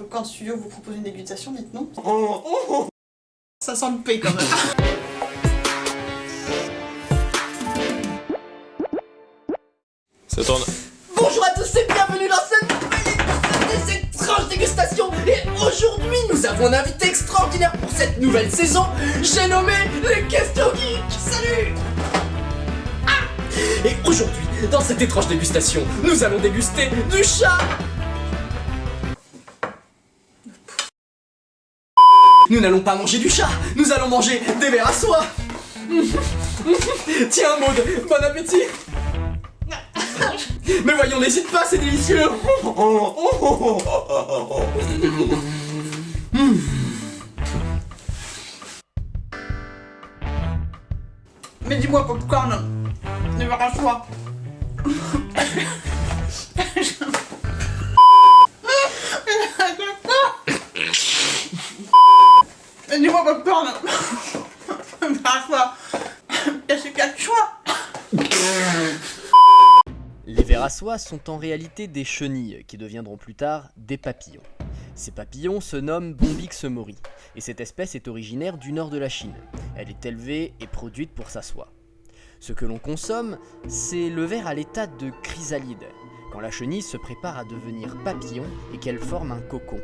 Popcorn Studio vous propose une dégustation, dites non. Ça sent le P quand même. Ça tourne. Bonjour à tous et bienvenue dans cette nouvelle épisode des étranges dégustations Et aujourd'hui nous avons un invité extraordinaire pour cette nouvelle saison. J'ai nommé les questions geeks Salut. Ah. Et aujourd'hui, dans cette étrange dégustation, nous allons déguster du chat Nous n'allons pas manger du chat, nous allons manger des verres à soie. Tiens Maud, bon appétit. Mais voyons, n'hésite pas, c'est délicieux. Mais dis-moi, Popcorn, ne verra à soi. Les vers à soie sont en réalité des chenilles qui deviendront plus tard des papillons. Ces papillons se nomment Bombix mori et cette espèce est originaire du nord de la Chine. Elle est élevée et produite pour sa soie. Ce que l'on consomme, c'est le ver à l'état de chrysalide, quand la chenille se prépare à devenir papillon et qu'elle forme un cocon.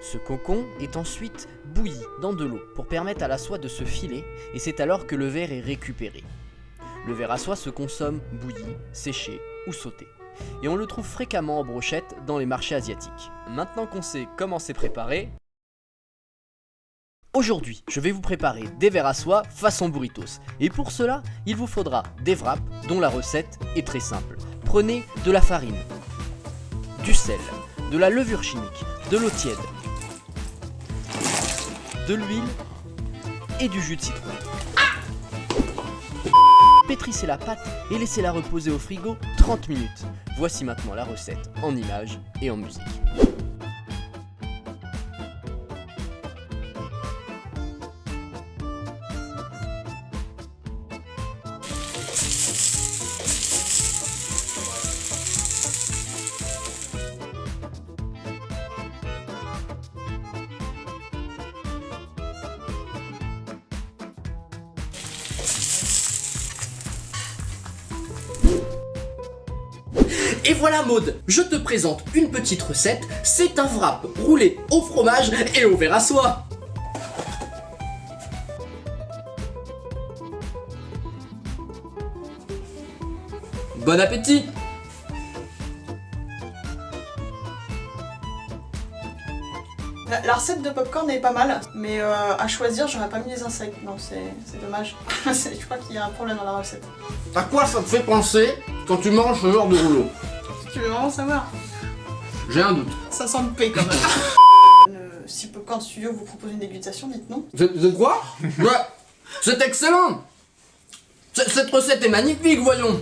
Ce cocon est ensuite bouilli dans de l'eau pour permettre à la soie de se filer et c'est alors que le ver est récupéré. Le ver à soie se consomme bouilli, séché ou sauté. Et on le trouve fréquemment en brochette dans les marchés asiatiques. Maintenant qu'on sait comment c'est préparé, Aujourd'hui, je vais vous préparer des vers à soie façon burritos. Et pour cela, il vous faudra des wraps dont la recette est très simple. Prenez de la farine, du sel, de la levure chimique, de l'eau tiède, de l'huile et du jus de citron. Pétrissez la pâte et laissez-la reposer au frigo 30 minutes. Voici maintenant la recette en images et en musique. Et voilà Maud, je te présente une petite recette, c'est un wrap roulé au fromage et au verre à soie Bon appétit La, la recette de Popcorn est pas mal, mais euh, à choisir, j'aurais pas mis les insectes. Non, c'est c'est dommage. Je crois qu'il y a un problème dans la recette. À quoi ça te fait penser quand tu manges ce genre de rouleau? Tu veux vraiment savoir J'ai un doute. Ça sent le P quand même. Euh, si Popcorn Studio vous propose une dégustation, dites non. De, de quoi Ouais, c'est excellent C- Cette recette est magnifique, voyons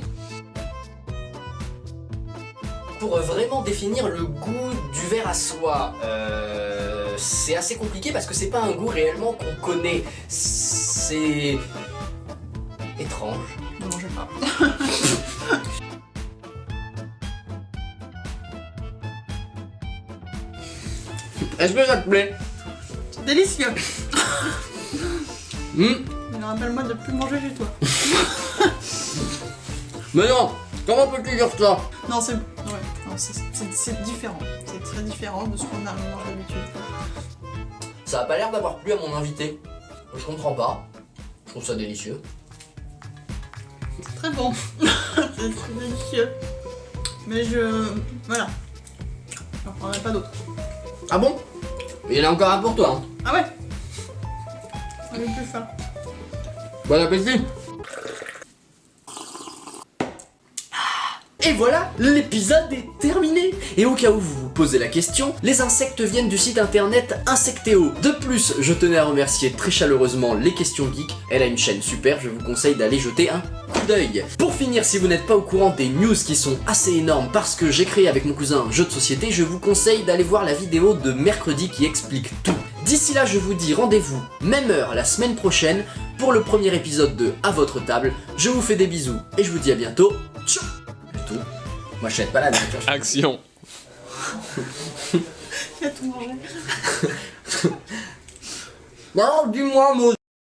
Pour euh, vraiment définir le goût du verre à soie, euh, c'est assez compliqué parce que c'est pas un goût réellement qu'on connaît. C'est... étrange. Ne mangez pas. Est-ce que ça te plaît C'est délicieux. Hmm Mais rappelle-moi de plus manger chez toi. Mais non Comment peux-tu dire ça Non, c'est. Ouais, non, c'est- c'est c'est différent. C'est très différent de ce qu'on a mange d'habitude. Ça a pas l'air d'avoir plu à mon invité. Je comprends pas. Je trouve ça délicieux. C'est très bon. c'est très délicieux. Mais je. Voilà. J'en prendrai pas d'autres. Ah bon? Il y en a encore un pour toi. Hein. Ah ouais J'en ai plus faim. Bon appétit Et voilà, l'épisode est terminé Et au cas où vous vous posez la question, les insectes viennent du site internet Insectéo. De plus, je tenais à remercier très chaleureusement Les Questions Geeks. Elle a une chaîne super, je vous conseille d'aller jeter un d'œil. Pour finir, si vous n'êtes pas au courant des news qui sont assez énormes parce que j'ai créé avec mon cousin un jeu de société, je vous conseille d'aller voir la vidéo de mercredi qui explique tout. D'ici là, je vous dis rendez-vous, même heure la semaine prochaine, pour le premier épisode de À votre table. Je vous fais des bisous et je vous dis à bientôt. Ciao Plutôt. Moi, je pas la. Action. Il a tout mangé. Non, dis-moi, Mo